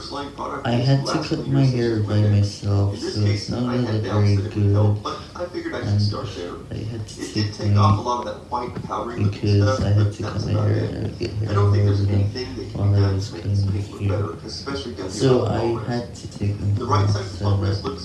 Product I had to cut my hair by myself, In this so it's not I really very good, help, but I figured I should and start there. I had to It did take off a lot of that white powdery because stuff, I had to cut my hair it. and get I hair don't think there's anything while I was to here So I had to take my The right side of the.